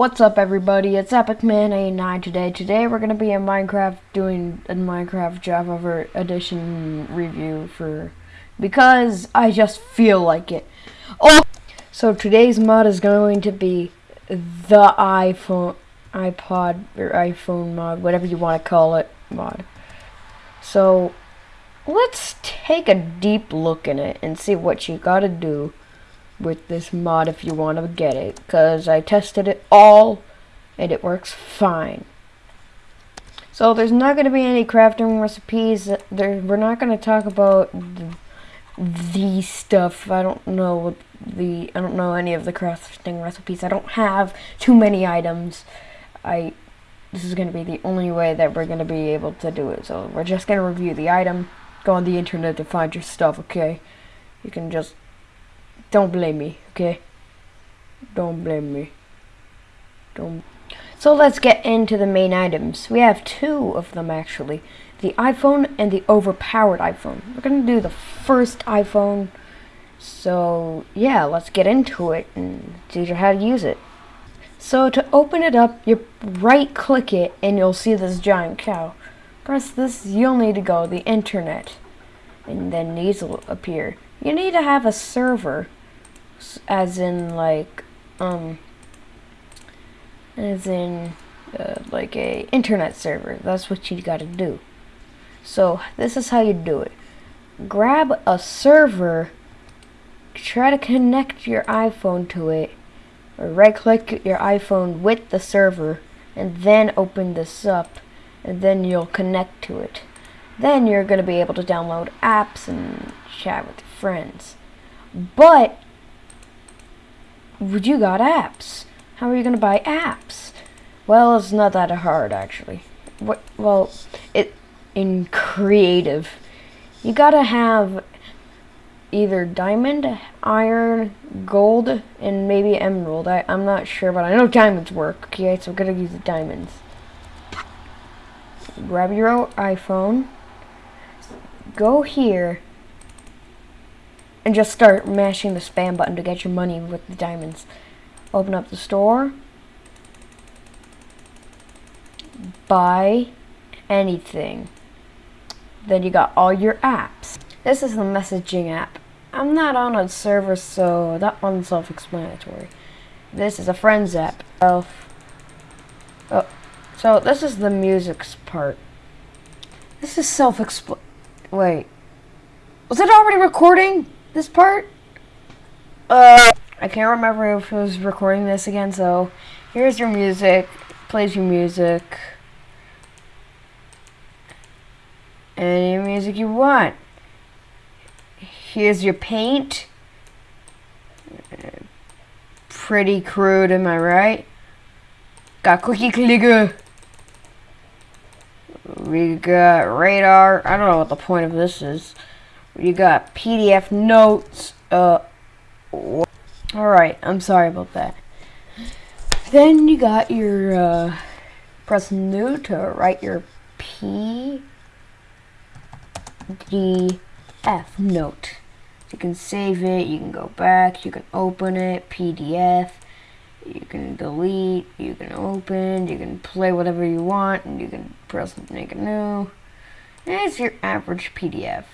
What's up everybody, it's EpicMan89 today. Today we're going to be in Minecraft doing a Minecraft Java Edition review for, because I just feel like it. Oh! So today's mod is going to be the iPhone, iPod, or iPhone mod, whatever you want to call it, mod. So, let's take a deep look in it and see what you gotta do with this mod if you want to get it because I tested it all and it works fine. So there's not going to be any crafting recipes there we're not going to talk about the, the stuff I don't know the I don't know any of the crafting recipes I don't have too many items. I this is going to be the only way that we're going to be able to do it so we're just going to review the item go on the internet to find your stuff okay? You can just don't blame me, okay? Don't blame me. Don't. So let's get into the main items. We have two of them actually. The iPhone and the overpowered iPhone. We're to do the first iPhone. So yeah, let's get into it and teach you how to use it. So to open it up, you right click it and you'll see this giant cow. Press this, you'll need to go the internet. And then these will appear. You need to have a server as in like um as in uh, like a internet server. That's what you gotta do. So this is how you do it. Grab a server try to connect your iPhone to it or right click your iPhone with the server and then open this up and then you'll connect to it. Then you're to be able to download apps and chat with your friends. But you got apps. How are you to buy apps? Well, it's not that hard, actually. What? Well, it in creative, you gotta have either diamond, iron, gold, and maybe emerald. I, I'm not sure, but I know diamonds work. Okay, so we're gonna use the diamonds. Grab your iPhone. Go here and just start mashing the spam button to get your money with the diamonds. Open up the store. Buy anything. Then you got all your apps. This is the messaging app. I'm not on a server, so that one's self-explanatory. This is a friends app. Oh, so this is the music part. This is self-expl- Wait. Was it already recording? This part. Uh, I can't remember if I was recording this again, so here's your music. Plays your music. Any music you want. Here's your paint. Pretty crude, am I right? Got cookie clicker. We got radar. I don't know what the point of this is. You got PDF notes. Uh, Alright, I'm sorry about that. Then you got your, uh, press new to write your PDF note. You can save it, you can go back, you can open it, PDF, you can delete, you can open, you can play whatever you want, and you can press make a new. It's your average PDF.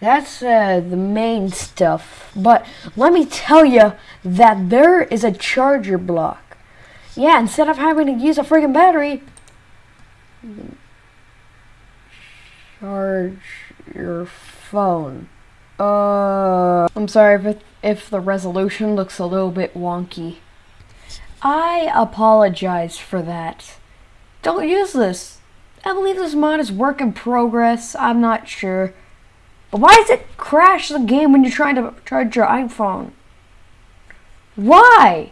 That's uh, the main stuff. But let me tell you that there is a charger block. Yeah, instead of having to use a freaking battery, charge your phone. Uh, I'm sorry if, it, if the resolution looks a little bit wonky. I apologize for that. Don't use this. I believe this mod is work in progress. I'm not sure. But why does it crash the game when you're trying to charge your iPhone? Why?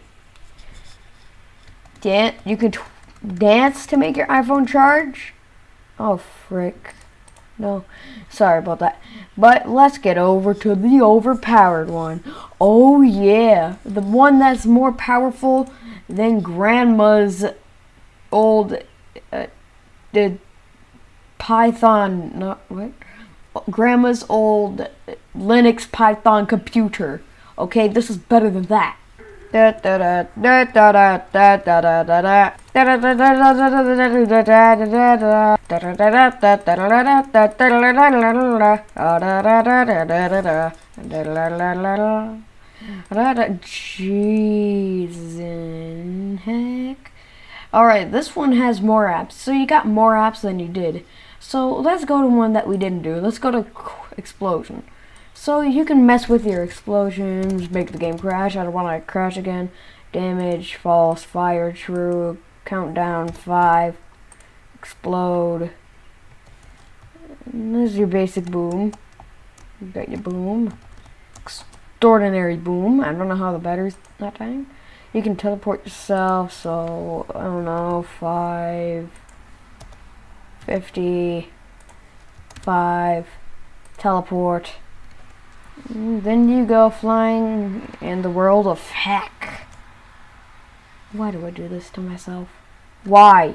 Dan you can dance to make your iPhone charge? Oh, frick. No, sorry about that. But let's get over to the overpowered one. Oh, yeah. The one that's more powerful than Grandma's old uh, the Python, not what? Grandma's old Linux Python computer. Okay, this is better than that. Jeez heck. Alright, this one has more apps. So you got more apps than you did. So let's go to one that we didn't do. Let's go to explosion. So you can mess with your explosions, make the game crash. I don't want to crash again. Damage, false, fire, true, countdown, five, explode. And this is your basic boom. You got your boom. Extraordinary boom. I don't know how the battery's not dying. You can teleport yourself, so I don't know, five, fifty, five, teleport. Mm, then you go flying in the world of heck. Why do I do this to myself? Why?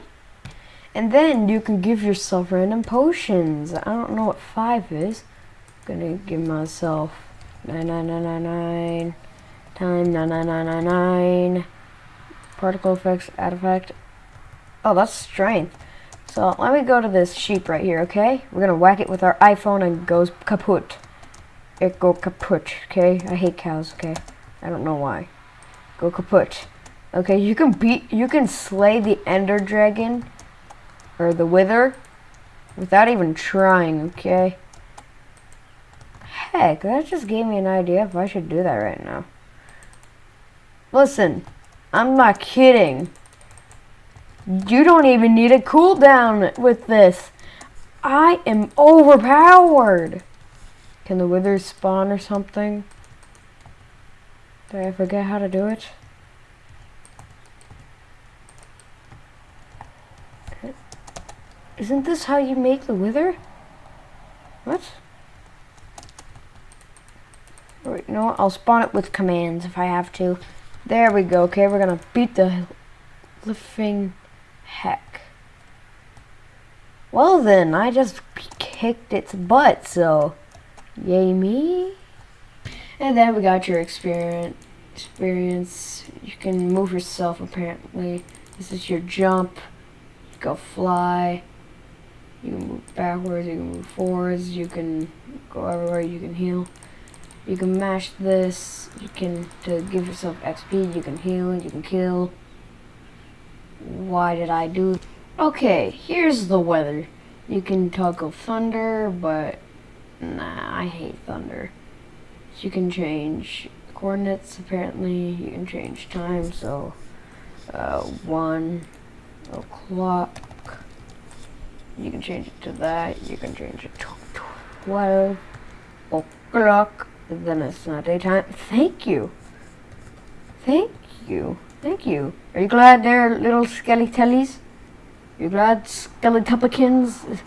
And then you can give yourself random potions. I don't know what five is. I'm gonna give myself nine nine nine nine nine time nine nine nine nine nine. Particle effects, effect. Oh, that's strength. So let me go to this sheep right here, okay? We're gonna whack it with our iPhone and goes kaput it go kaput, okay? I hate cows, okay? I don't know why. Go kaput. Okay, you can beat, you can slay the ender dragon, or the wither, without even trying, okay? Heck, that just gave me an idea if I should do that right now. Listen, I'm not kidding. You don't even need a cooldown with this. I am overpowered. Can the withers spawn or something? Did I forget how to do it? Isn't this how you make the wither? What? Wait, you know what? I'll spawn it with commands if I have to. There we go. Okay, we're gonna beat the living heck. Well then, I just kicked its butt, so... Yay me. And then we got your experience. Experience. You can move yourself apparently. This is your jump. You go fly. You can move backwards. You can move forwards. You can go everywhere. You can heal. You can mash this. You can to give yourself XP. You can heal. You can kill. Why did I do? Okay, here's the weather. You can toggle thunder, but Nah, I hate thunder. So you can change coordinates, apparently. You can change time, so uh, 1 o'clock. You can change it to that. You can change it to 12 o'clock. Then it's not daytime. Thank you. Thank you. Thank you. Are you glad they're little skelly-tellies? You glad skelly-tuppikins?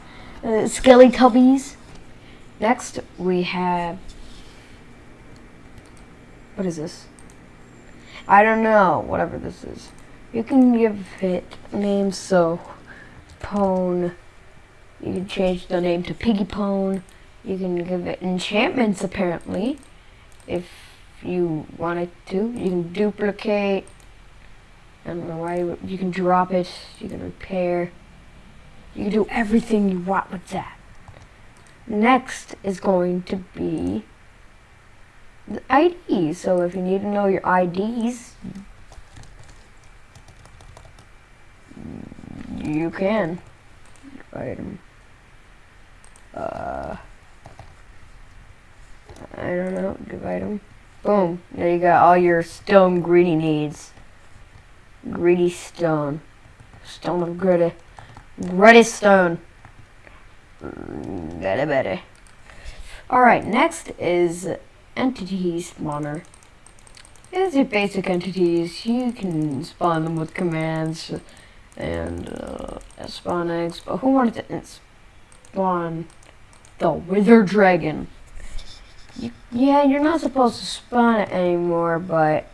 Uh, skelly-tubbies? Next, we have... What is this? I don't know, whatever this is. You can give it names, so... Pone. You can change the name to Piggy Pone. You can give it enchantments, apparently. If you wanted to. You can duplicate. I don't know why. You, can drop it. You can repair. You can do everything you want with that. Next is going to be the ID. So if you need to know your IDs, you can. Item. Uh, I don't know. Divide them. Boom. There you got all your stone greedy needs. Greedy stone. Stone of gritty. Gritty stone. Better, better. Alright, next is entity spawner. These are basic entities. You can spawn them with commands and uh, spawn eggs. But who wanted to spawn the wither dragon? Yeah, you're not supposed to spawn it anymore, but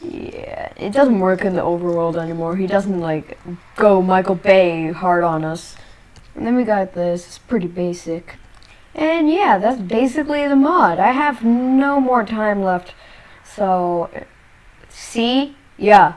yeah, it doesn't work in the overworld anymore. He doesn't like go Michael Bay hard on us. And then we got this. It's pretty basic. And yeah, that's basically the mod. I have no more time left. So, see, yeah.